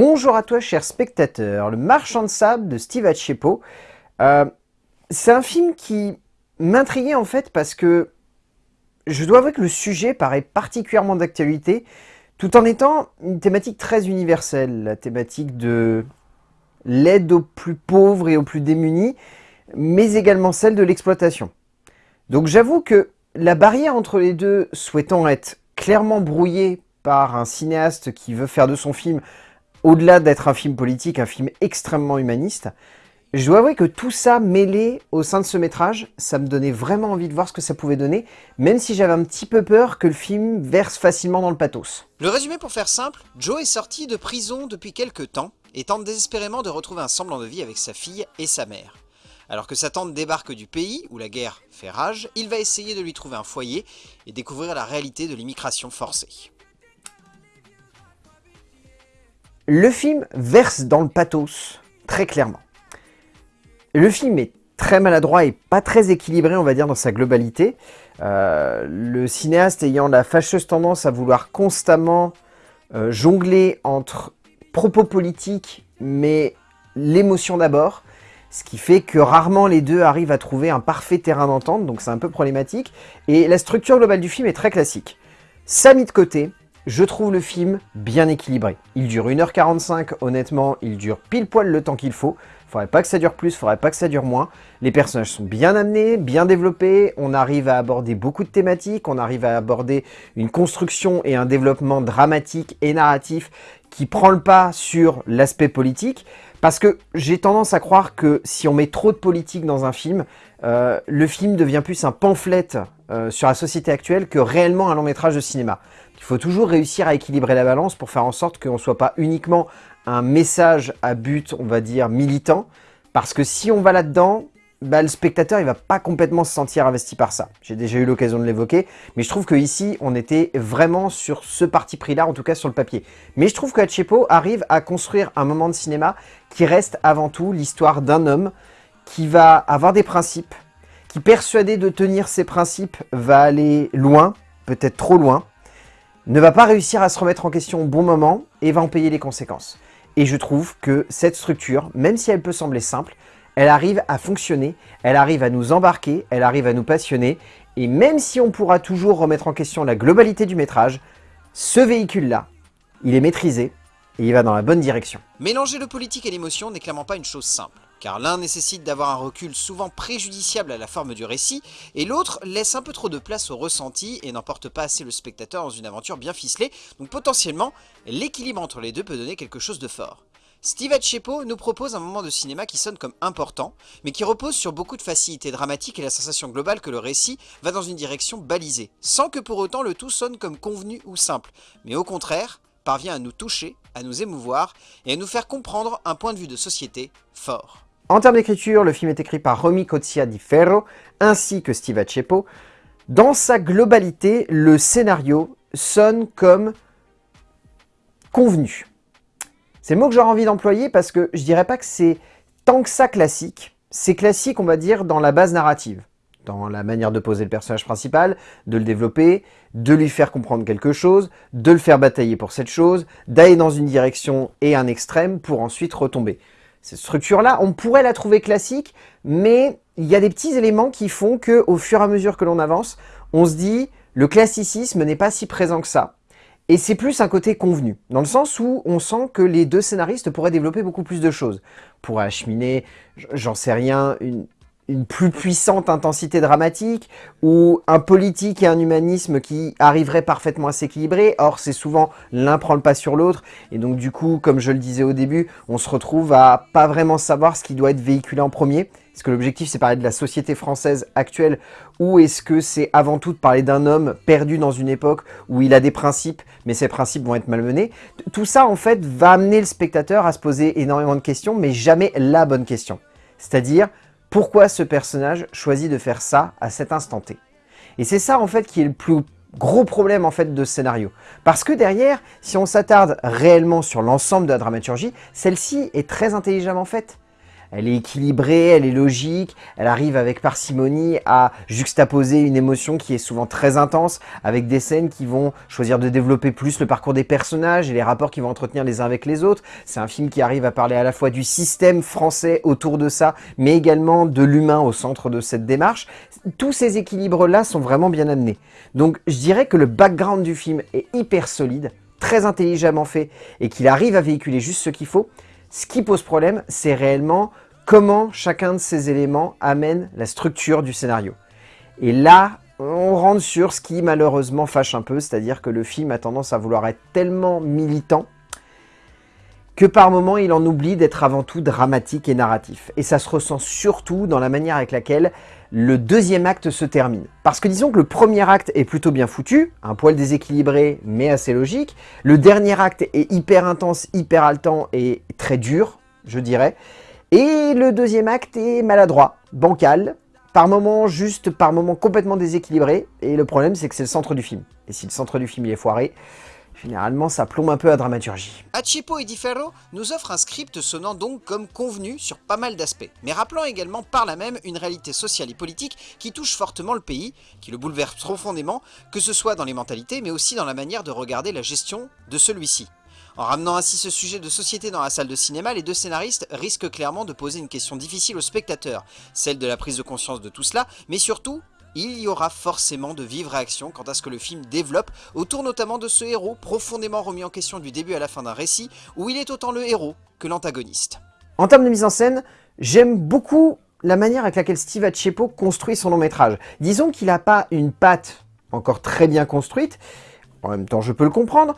Bonjour à toi, cher spectateur. Le Marchand de sable de Steve Achepo. Euh, c'est un film qui m'intriguait en fait parce que je dois avouer que le sujet paraît particulièrement d'actualité tout en étant une thématique très universelle, la thématique de l'aide aux plus pauvres et aux plus démunis, mais également celle de l'exploitation. Donc j'avoue que la barrière entre les deux souhaitant être clairement brouillée par un cinéaste qui veut faire de son film, au-delà d'être un film politique, un film extrêmement humaniste, je dois avouer que tout ça mêlé au sein de ce métrage, ça me donnait vraiment envie de voir ce que ça pouvait donner, même si j'avais un petit peu peur que le film verse facilement dans le pathos. Le résumé pour faire simple, Joe est sorti de prison depuis quelques temps et tente désespérément de retrouver un semblant de vie avec sa fille et sa mère. Alors que sa tante débarque du pays où la guerre fait rage, il va essayer de lui trouver un foyer et découvrir la réalité de l'immigration forcée. Le film verse dans le pathos, très clairement. Le film est très maladroit et pas très équilibré, on va dire, dans sa globalité. Euh, le cinéaste ayant la fâcheuse tendance à vouloir constamment euh, jongler entre propos politiques, mais l'émotion d'abord, ce qui fait que rarement les deux arrivent à trouver un parfait terrain d'entente, donc c'est un peu problématique. Et la structure globale du film est très classique. Ça mis de côté, je trouve le film bien équilibré. Il dure 1h45, honnêtement, il dure pile poil le temps qu'il faut. Faudrait pas que ça dure plus, faudrait pas que ça dure moins. Les personnages sont bien amenés, bien développés, on arrive à aborder beaucoup de thématiques, on arrive à aborder une construction et un développement dramatique et narratif qui prend le pas sur l'aspect politique. Parce que j'ai tendance à croire que si on met trop de politique dans un film, euh, le film devient plus un pamphlet euh, sur la société actuelle que réellement un long métrage de cinéma. Il faut toujours réussir à équilibrer la balance pour faire en sorte qu'on ne soit pas uniquement un message à but, on va dire, militant, parce que si on va là-dedans, bah, le spectateur il va pas complètement se sentir investi par ça. J'ai déjà eu l'occasion de l'évoquer, mais je trouve que ici on était vraiment sur ce parti pris-là, en tout cas sur le papier. Mais je trouve que Hachepo arrive à construire un moment de cinéma qui reste avant tout l'histoire d'un homme qui va avoir des principes, qui persuadé de tenir ses principes va aller loin, peut-être trop loin, ne va pas réussir à se remettre en question au bon moment et va en payer les conséquences. Et je trouve que cette structure, même si elle peut sembler simple, elle arrive à fonctionner, elle arrive à nous embarquer, elle arrive à nous passionner, et même si on pourra toujours remettre en question la globalité du métrage, ce véhicule-là, il est maîtrisé, et il va dans la bonne direction. Mélanger le politique et l'émotion n'est clairement pas une chose simple, car l'un nécessite d'avoir un recul souvent préjudiciable à la forme du récit, et l'autre laisse un peu trop de place au ressenti et n'emporte pas assez le spectateur dans une aventure bien ficelée, donc potentiellement, l'équilibre entre les deux peut donner quelque chose de fort. Steve Achepo nous propose un moment de cinéma qui sonne comme important, mais qui repose sur beaucoup de facilité dramatique et la sensation globale que le récit va dans une direction balisée, sans que pour autant le tout sonne comme convenu ou simple, mais au contraire, parvient à nous toucher, à nous émouvoir et à nous faire comprendre un point de vue de société fort. En termes d'écriture, le film est écrit par Romy Cozia di Ferro ainsi que Steve Achepo. Dans sa globalité, le scénario sonne comme convenu. C'est le mot que j'aurais envie d'employer parce que je dirais pas que c'est tant que ça classique. C'est classique, on va dire, dans la base narrative dans la manière de poser le personnage principal, de le développer, de lui faire comprendre quelque chose, de le faire batailler pour cette chose, d'aller dans une direction et un extrême pour ensuite retomber. Cette structure-là, on pourrait la trouver classique, mais il y a des petits éléments qui font que, au fur et à mesure que l'on avance, on se dit le classicisme n'est pas si présent que ça. Et c'est plus un côté convenu, dans le sens où on sent que les deux scénaristes pourraient développer beaucoup plus de choses. Pour acheminer, j'en sais rien, une, une plus puissante intensité dramatique ou un politique et un humanisme qui arriverait parfaitement à s'équilibrer. Or, c'est souvent l'un prend le pas sur l'autre. Et donc, du coup, comme je le disais au début, on se retrouve à pas vraiment savoir ce qui doit être véhiculé en premier. Est-ce que l'objectif, c'est parler de la société française actuelle ou est-ce que c'est avant tout de parler d'un homme perdu dans une époque où il a des principes, mais ces principes vont être malmenés? Tout ça, en fait, va amener le spectateur à se poser énormément de questions, mais jamais la bonne question. C'est-à-dire, pourquoi ce personnage choisit de faire ça à cet instant T? Et c'est ça en fait qui est le plus gros problème en fait de ce scénario. Parce que derrière, si on s'attarde réellement sur l'ensemble de la dramaturgie, celle-ci est très intelligemment faite. Elle est équilibrée, elle est logique, elle arrive avec parcimonie à juxtaposer une émotion qui est souvent très intense, avec des scènes qui vont choisir de développer plus le parcours des personnages et les rapports qu'ils vont entretenir les uns avec les autres. C'est un film qui arrive à parler à la fois du système français autour de ça, mais également de l'humain au centre de cette démarche. Tous ces équilibres-là sont vraiment bien amenés. Donc je dirais que le background du film est hyper solide, très intelligemment fait, et qu'il arrive à véhiculer juste ce qu'il faut. Ce qui pose problème, c'est réellement comment chacun de ces éléments amène la structure du scénario. Et là, on rentre sur ce qui malheureusement fâche un peu, c'est-à-dire que le film a tendance à vouloir être tellement militant que par moments il en oublie d'être avant tout dramatique et narratif. Et ça se ressent surtout dans la manière avec laquelle le deuxième acte se termine. Parce que disons que le premier acte est plutôt bien foutu, un poil déséquilibré mais assez logique. Le dernier acte est hyper intense, hyper haletant et très dur, je dirais. Et le deuxième acte est maladroit, bancal, par moments juste, par moments complètement déséquilibré. Et le problème c'est que c'est le centre du film. Et si le centre du film est foiré, Généralement, ça plombe un peu la dramaturgie. Achipo et Di Ferro nous offrent un script sonnant donc comme convenu sur pas mal d'aspects, mais rappelant également par là même une réalité sociale et politique qui touche fortement le pays, qui le bouleverse profondément, que ce soit dans les mentalités, mais aussi dans la manière de regarder la gestion de celui-ci. En ramenant ainsi ce sujet de société dans la salle de cinéma, les deux scénaristes risquent clairement de poser une question difficile aux spectateurs, celle de la prise de conscience de tout cela, mais surtout il y aura forcément de vives réactions quant à ce que le film développe, autour notamment de ce héros profondément remis en question du début à la fin d'un récit, où il est autant le héros que l'antagoniste. En termes de mise en scène, j'aime beaucoup la manière avec laquelle Steve Achepo construit son long métrage. Disons qu'il n'a pas une patte encore très bien construite, en même temps je peux le comprendre,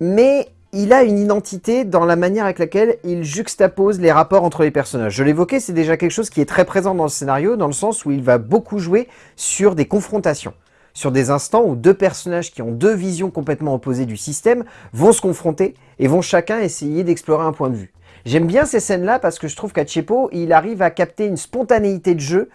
mais il a une identité dans la manière avec laquelle il juxtapose les rapports entre les personnages. Je l'évoquais, c'est déjà quelque chose qui est très présent dans le scénario, dans le sens où il va beaucoup jouer sur des confrontations. Sur des instants où deux personnages qui ont deux visions complètement opposées du système vont se confronter et vont chacun essayer d'explorer un point de vue. J'aime bien ces scènes-là parce que je trouve qu'à Chepo, il arrive à capter une spontanéité de jeu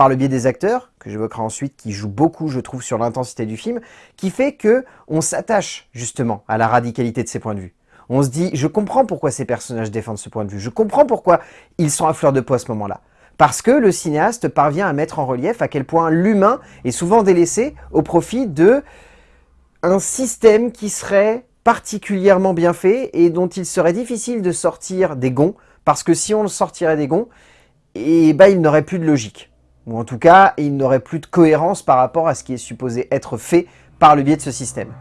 par le biais des acteurs, que j'évoquerai ensuite, qui jouent beaucoup, je trouve, sur l'intensité du film, qui fait que on s'attache justement à la radicalité de ces points de vue. On se dit, je comprends pourquoi ces personnages défendent ce point de vue, je comprends pourquoi ils sont à fleur de peau à ce moment-là. Parce que le cinéaste parvient à mettre en relief à quel point l'humain est souvent délaissé au profit de un système qui serait particulièrement bien fait et dont il serait difficile de sortir des gonds, parce que si on le sortirait des gonds, eh ben, il n'aurait plus de logique. Ou en tout cas, il n'aurait plus de cohérence par rapport à ce qui est supposé être fait par le biais de ce système.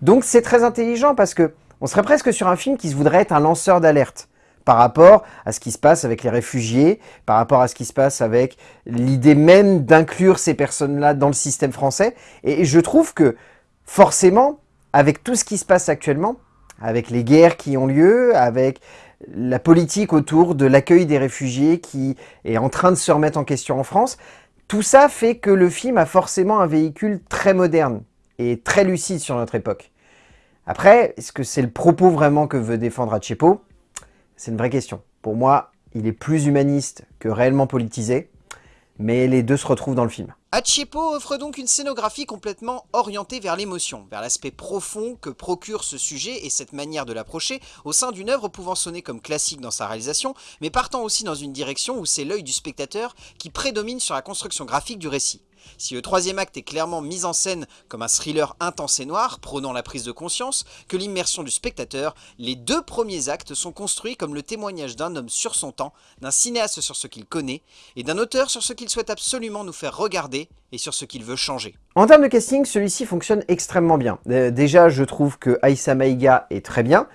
Donc c'est très intelligent parce que on serait presque sur un film qui se voudrait être un lanceur d'alerte par rapport à ce qui se passe avec les réfugiés, par rapport à ce qui se passe avec l'idée même d'inclure ces personnes-là dans le système français. Et je trouve que forcément, avec tout ce qui se passe actuellement, avec les guerres qui ont lieu, avec la politique autour de l'accueil des réfugiés qui est en train de se remettre en question en France. Tout ça fait que le film a forcément un véhicule très moderne et très lucide sur notre époque. Après, est-ce que c'est le propos vraiment que veut défendre Achepo? C'est une vraie question. Pour moi, il est plus humaniste que réellement politisé, mais les deux se retrouvent dans le film. Achepo offre donc une scénographie complètement orientée vers l'émotion, vers l'aspect profond que procure ce sujet et cette manière de l'approcher au sein d'une œuvre pouvant sonner comme classique dans sa réalisation, mais partant aussi dans une direction où c'est l'œil du spectateur qui prédomine sur la construction graphique du récit. Si le troisième acte est clairement mis en scène comme un thriller intense et noir, prônant la prise de conscience, que l'immersion du spectateur, les deux premiers actes sont construits comme le témoignage d'un homme sur son temps, d'un cinéaste sur ce qu'il connaît, et d'un auteur sur ce qu'il souhaite absolument nous faire regarder et sur ce qu'il veut changer. En termes de casting, celui-ci fonctionne extrêmement bien. Euh, déjà, je trouve que Aïssa Maïga est très bien.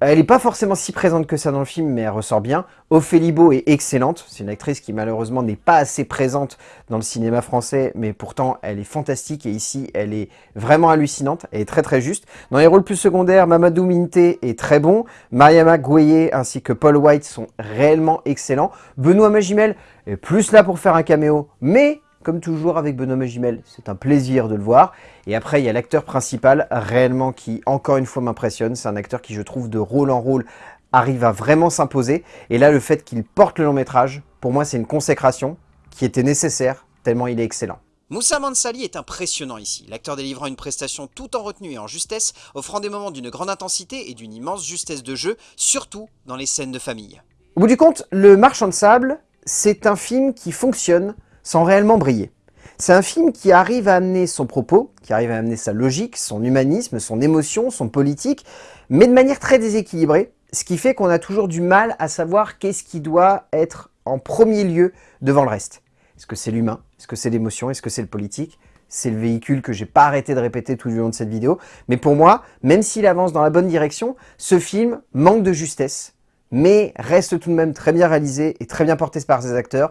Elle n'est pas forcément si présente que ça dans le film, mais elle ressort bien. Ophélie Beau est excellente. C'est une actrice qui malheureusement n'est pas assez présente dans le cinéma français, mais pourtant elle est fantastique et ici elle est vraiment hallucinante. Elle est très très juste. Dans les rôles plus secondaires, Mamadou Minte est très bon. Mariama Gouye ainsi que Paul White sont réellement excellents. Benoît Magimel est plus là pour faire un caméo, mais comme toujours avec Benoît Magimel, c'est un plaisir de le voir. Et après, il y a l'acteur principal, réellement, qui encore une fois m'impressionne. C'est un acteur qui, je trouve, de rôle en rôle, arrive à vraiment s'imposer. Et là, le fait qu'il porte le long métrage, pour moi, c'est une consécration qui était nécessaire, tellement il est excellent. Moussa Mansali est impressionnant ici, l'acteur délivrant une prestation tout en retenue et en justesse, offrant des moments d'une grande intensité et d'une immense justesse de jeu, surtout dans les scènes de famille. Au bout du compte, Le Marchand de Sable, c'est un film qui fonctionne sans réellement briller. C'est un film qui arrive à amener son propos, qui arrive à amener sa logique, son humanisme, son émotion, son politique, mais de manière très déséquilibrée, ce qui fait qu'on a toujours du mal à savoir qu'est-ce qui doit être en premier lieu devant le reste. Est-ce que c'est l'humain? Est-ce que c'est l'émotion? Est-ce que c'est le politique? C'est le véhicule que j'ai pas arrêté de répéter tout le long de cette vidéo. Mais pour moi, même s'il avance dans la bonne direction, ce film manque de justesse, mais reste tout de même très bien réalisé et très bien porté par ses acteurs.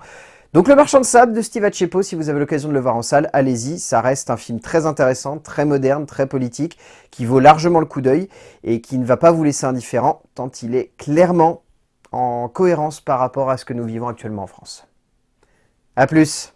Donc Le Marchand de Sable de Steve Achepo, si vous avez l'occasion de le voir en salle, allez-y, ça reste un film très intéressant, très moderne, très politique, qui vaut largement le coup d'œil et qui ne va pas vous laisser indifférent, tant il est clairement en cohérence par rapport à ce que nous vivons actuellement en France. A plus